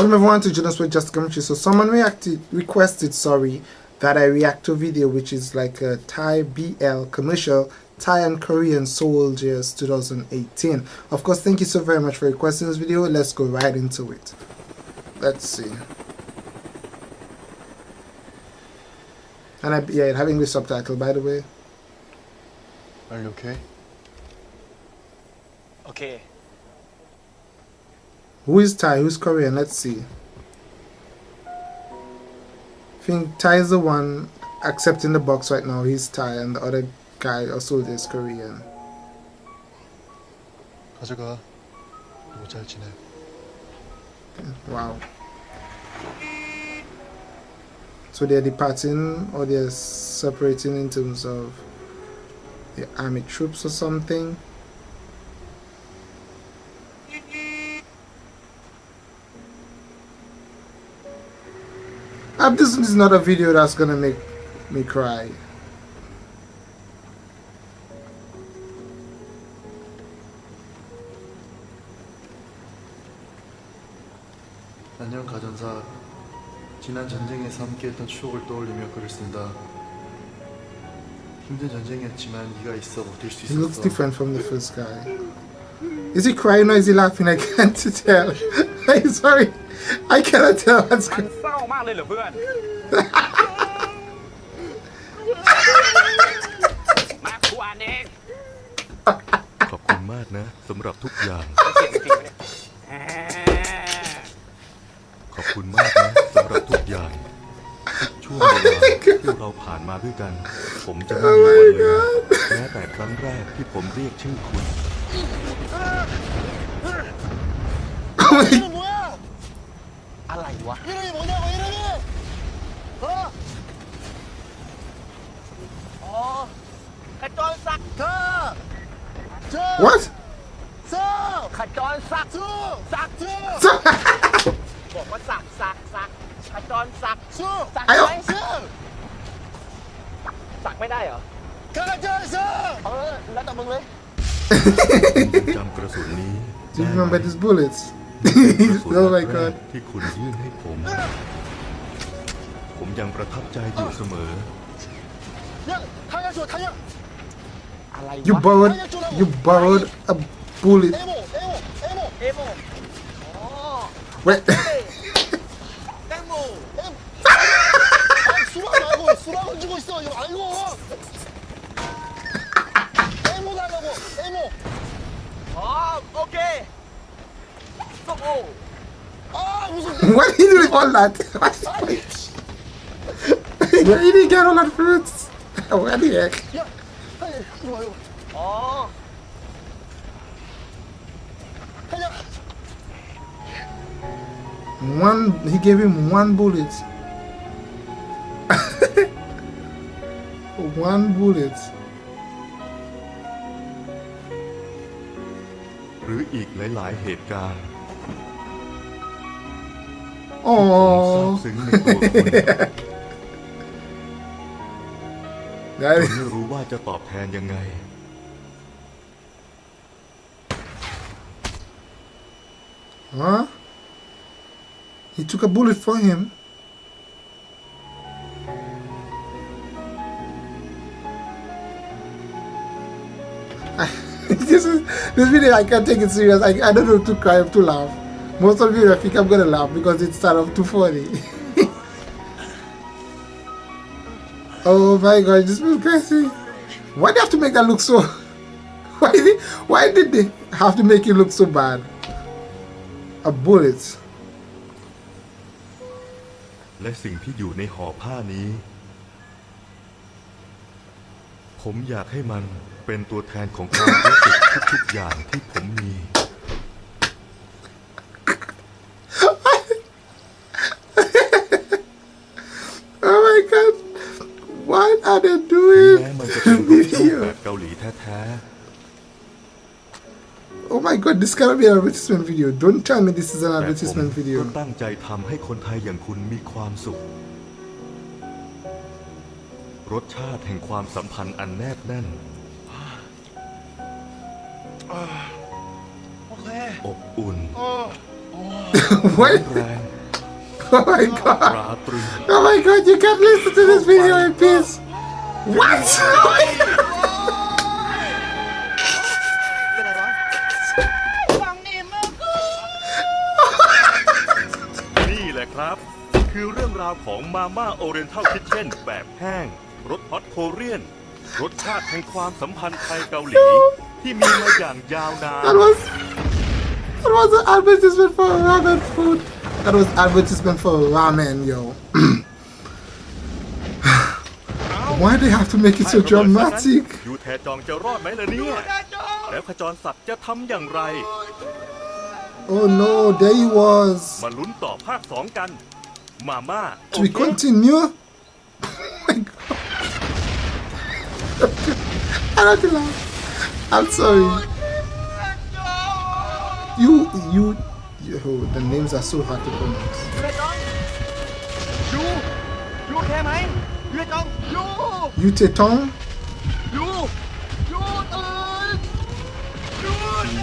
Welcome everyone to Jonas with Just Commentary. So someone reacted, requested, sorry, that I react to a video which is like a Thai BL commercial, Thai and Korean Soldiers 2018. Of course, thank you so very much for requesting this video. Let's go right into it. Let's see. And I, yeah, having the subtitle by the way. Are you okay? Okay. Who is Thai? Who's Korean? Let's see. I think Thai is the one accepting the box right now. He's Thai, and the other guy also is Korean. 가져가. 너무 잘 지내. Wow. So they're departing or they're separating in terms of the army troops or something. This is not a video that's gonna make me cry. 안녕 가전사. 지난 전쟁에서 함께했던 추억을 떠올리며 글을 쓴다. 힘든 전쟁이었지만 네가 있어 버틸 수 He looks different from the first guy. Is he crying or is he laughing? I can't tell. I'm sorry. I cannot tell. What's going on มากเลยเหรอเพื่อน มาครูอ่านเองขอบคุณมากนะสำหรับทุกอย่างเก่งจริงไหมเนี่ยแหมขอบคุณมากนะสำหรับทุกอย่างทุกช่วงเวลาที่เราผ่านมาด้วยกัน ผมจะไม่มีวันลืมแม้แต่ครั้งแรกที่ผมเรียกชื่อคุณ이름 What? ขจรศักดิ์ศักดิ์บอกว่าศักดิ์ศักดิ์ศักดิ์ขจรศักดิ์ศักดิ์ไอ้ศักไม่ได้เหรอขจรศักดิ์เออแล้วแต่มึงเลยจำกระสุนนี้ Do you remember these bullets? oh my god ที่คุณยื่นให้ผม ผมยังประทับใจอยู่เสมอยังทายางสุดทายาง You borrowed, you borrowed a bullet. Wait. Why are you um, oh. doing all that? Why did you get all that fruits? Where the heck? 야! 아니 이거 봐 이거 อ๋อ 탄약! One, he gave him one bullet. one bullet. หรืออีกหลาย ๆ เหตุการณ์ Oh. ซาบซึ้งในตัวคุณ That จน is, ไม่รู้ว่าจะตอบแทนยังไง huh? He took a bullet for him. this is this video I can't take it serious. I, I don't know if to cry or to laugh. Most of you I think I'm gonna laugh because it's sort of too funny. oh my god, this was crazy. Why do they have to make that look so why did why did they have to make it look so bad? A bullet. และสิ่งที่อยู่ในห่อผ้านี้ ผมอยากให้มันเป็นตัวแทนของความรู้สึกทุกๆอย่างที่ผมมี Oh my god. What are they แม้ doing? มันจะเป็นรูปช่องแบ Video. บเกาหลีแท้ Oh my god, this cannot be an advertisement video. Don't tell me this is an ๆแต่ผม advertisement ก็ video. ตั้งใจทำให้คนไทยอย่างคุณมีความสุข รสชาติแห่งความสัมพันธ์อันแนบแน่น โอเคอบอุ่น어ร้อน What? แรง Oh my god. ราตรึง Oh my god, you can't listen to this video in peace. What? เป็นไรวะฟังนี่มึงกูนี่แหละครับ คือเรื่องราวของมาม่าโอเรนทัลคิทเช่นแบบแห้งรสฮอตโคเรียน รสชาติแห่งความสัมพันธ์ไทยเกาหลี ที่มีมาอย่างยาวนาน That was that was an advertisement for ramen food. That was advertisement for ramen, yo. Why they have to make it so ให้ระเบิดซะงั้น dramatic? ยูแทจองจะรอดไหมล่ะเนี่ย แล้วขจรศักดิ์จะทำอย่างไร Oh no, there he was. มาลุ้นต่อภาคสองกัน มาม่า Do we continue? Oh my god. I don't laugh. I'm sorry. You, you, you, oh, the names are so hard to pronounce. ยูยูโอเคไหม Yo You Tétong Yo Yo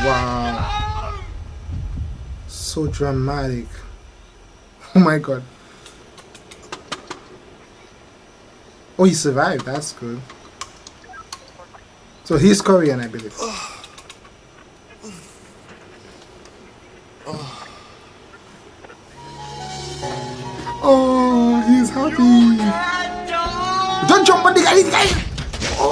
Wow. So dramatic. Oh my god. Oh he survived. That's good. So he's Korean I believe. Oh, he's happy. Don't jump on the guy. 오.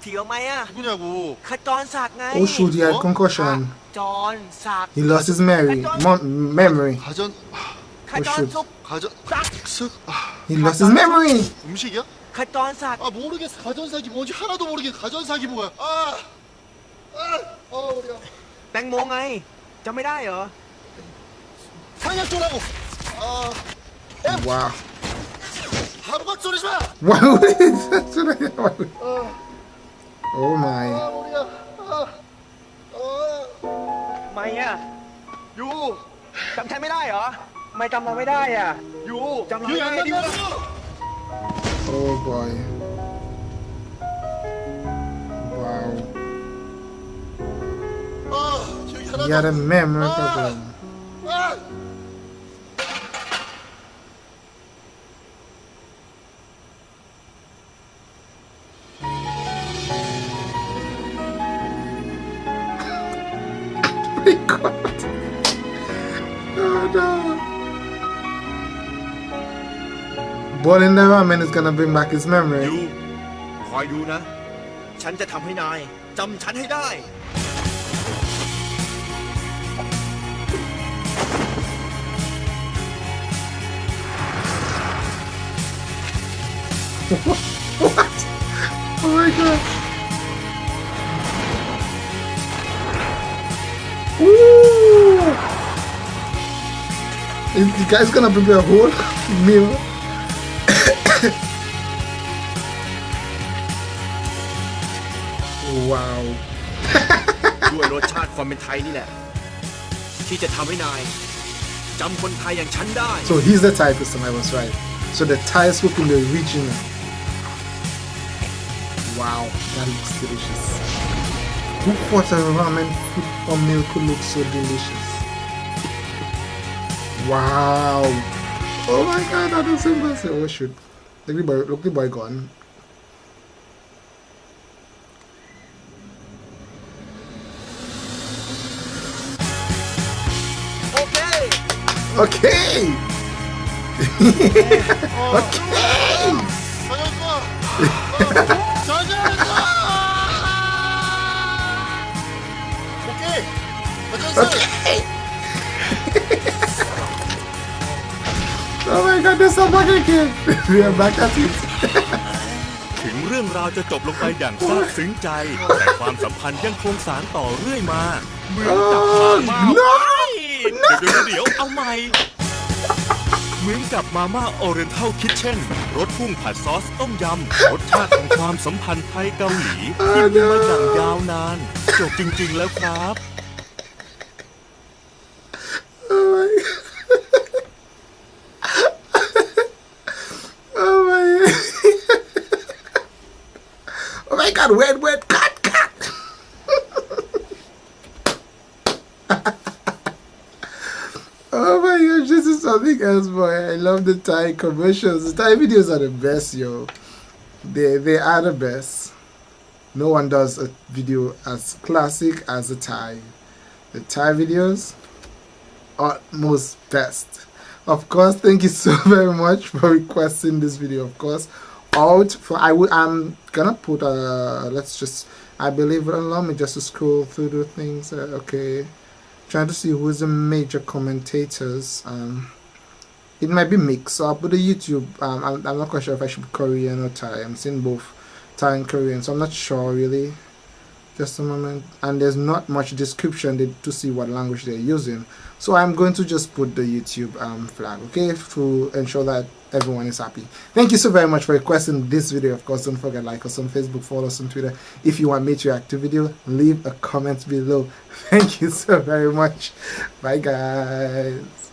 디어마야. 누구냐고. 갔던 사가. 오슈 디아 concussion. 갔던 사. He lost his memory. memory. 가전. 가전 속. 가전. 싹. He lost his memory. 음식이야? 갔던 사. 아 모르겠어. 가전 사기 뭔지 하나도 모르게 가전 사기 뭐야? 아. 아. 어 우리가. 땡몽아이. 점이다요. 상약 쪽라고. 아. 와. Wow. 하루가 쏘리지 마. Why would he should I- why would- Oh my. 아, 우리가. 아, 아, ไม่อ่ะ 요, จำฉันไม่ได้เหรอไม่จำเราไม่ได้อ่ะ 요. 잠깐만, 기억이 안 이거. 난다고. Oh boy. Wow. 아, 기억이 하나도 He had a 안 나. memory Ah. problem. My God. Oh no. Boiling the ramen is gonna bring back his memory. ยูคอยดูนะ ฉันจะทำให้นายจำฉันให้ได้ What? Oh my god. the guy's gonna prepare a whole meal? wow. ด้วยรสชาติความเป็นไทยนี่แหละ ที่จะทำให้นายจำคนไทยอย่างฉันได้ So he's the Thai person, I was right. So the Thais cook in the regional. Wow, that looks delicious. Who thought a ramen food or meal could look so delicious? Wow! Oh my god, that is impressive. Oh shoot. Look the boy, look the boy gone. Okay! Okay! okay! okay! Okay! Oh my god, there's some back again. we are back at it. ถึงเรื่องราวจะจบลงไปอย่างซาบซึ้งใจ แต่ความสัมพันธ์ยังคงสานต่อเรื่อยมาเหมือนกับมาม่า Oh, no! เดี๋ยวเดี๋ยวเดี๋ยวเอาใหม่เหมือนกับมาม่าโอเรนทัลคิทเช่นรสพุ่งผัดซอสต้มยำรสชาติของความสัมพันธ์ไทยเกาหลีที่มีมาอย่างยาวนาน จบจริง ๆ แล้วครับ God, wait, wait, cut, cut Oh my gosh, this is something else, boy. I love the Thai commercials. The Thai videos are the best, yo. They they are the best. No one does a video as classic as the Thai. The Thai videos are most best. Of course, thank you so very much for requesting this video. Of course, out for I would I'm gonna put a let's just I believe allow me just to scroll through the things. Uh, okay, trying to see who's the major commentators. Um, it might be mixed up with the YouTube. Um, I'm, I'm not quite sure if I should be Korean or Thai. I'm seeing both Thai and Korean, so I'm not sure really. Just a moment, and there's not much description to see what language they're using. So I'm going to just put the YouTube um, flag, okay, to ensure that everyone is happy. Thank you so very much for requesting this video. Of course, don't forget like us on Facebook, follow us on Twitter. If you want me to react to video, leave a comment below. Thank you so very much. Bye guys.